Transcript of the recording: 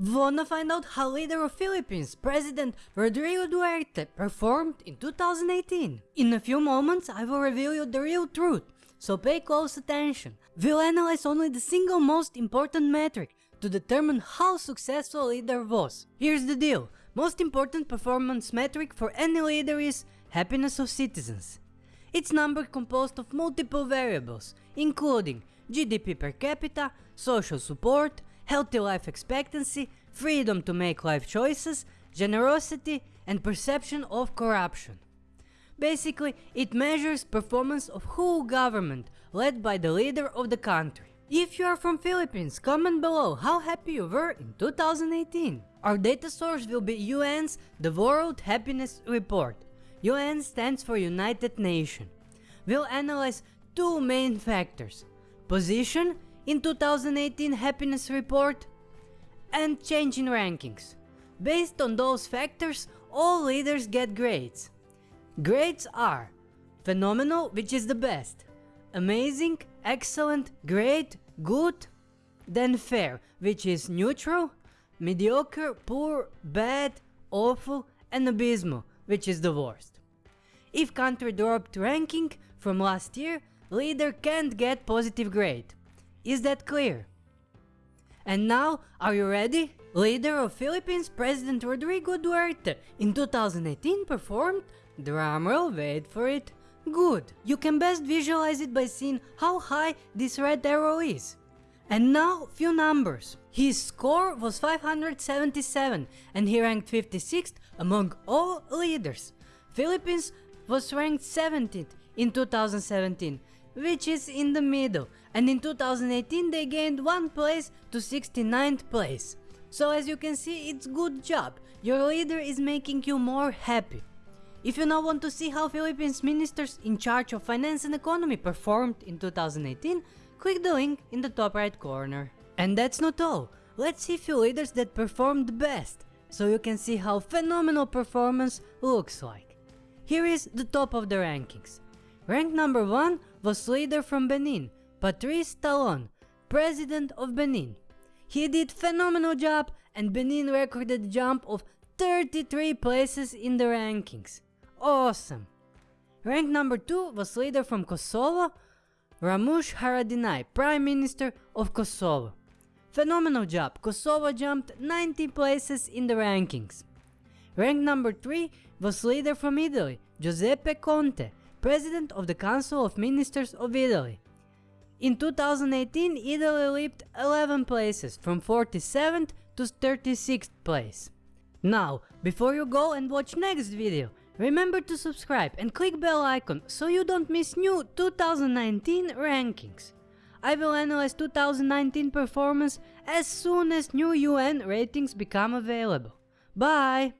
Wanna find out how leader of Philippines, President Rodrigo Duterte performed in 2018? In a few moments I will reveal you the real truth, so pay close attention. We'll analyze only the single most important metric to determine how successful a leader was. Here's the deal, most important performance metric for any leader is happiness of citizens. It's number composed of multiple variables, including GDP per capita, social support, healthy life expectancy, freedom to make life choices, generosity, and perception of corruption. Basically, it measures performance of whole government led by the leader of the country. If you are from Philippines, comment below how happy you were in 2018. Our data source will be UN's The World Happiness Report. UN stands for United Nations. We'll analyze two main factors. Position in 2018 happiness report and change in rankings. Based on those factors, all leaders get grades. Grades are phenomenal, which is the best, amazing, excellent, great, good, then fair, which is neutral, mediocre, poor, bad, awful, and abysmal, which is the worst. If country dropped ranking from last year, leader can't get positive grade. Is that clear? And now, are you ready? Leader of Philippines President Rodrigo Duterte in 2018 performed, drumroll wait for it, Good. You can best visualize it by seeing how high this red arrow is. And now, few numbers. His score was 577 and he ranked 56th among all leaders. Philippines was ranked 17th in 2017, which is in the middle, and in 2018 they gained one place to 69th place. So as you can see, it's good job. Your leader is making you more happy. If you now want to see how Philippines ministers in charge of finance and economy performed in 2018, click the link in the top right corner. And that's not all, let's see few leaders that performed best, so you can see how phenomenal performance looks like. Here is the top of the rankings. Rank number 1 was leader from Benin, Patrice Talon, President of Benin. He did phenomenal job and Benin recorded a jump of 33 places in the rankings. Awesome! Rank number 2 was leader from Kosovo, Ramush Haradinaj, Prime Minister of Kosovo. Phenomenal job, Kosovo jumped 90 places in the rankings. Rank number 3 was leader from Italy, Giuseppe Conte, President of the Council of Ministers of Italy. In 2018, Italy leaped 11 places, from 47th to 36th place. Now, before you go and watch next video, Remember to subscribe and click bell icon so you don't miss new 2019 rankings. I will analyze 2019 performance as soon as new UN ratings become available. Bye!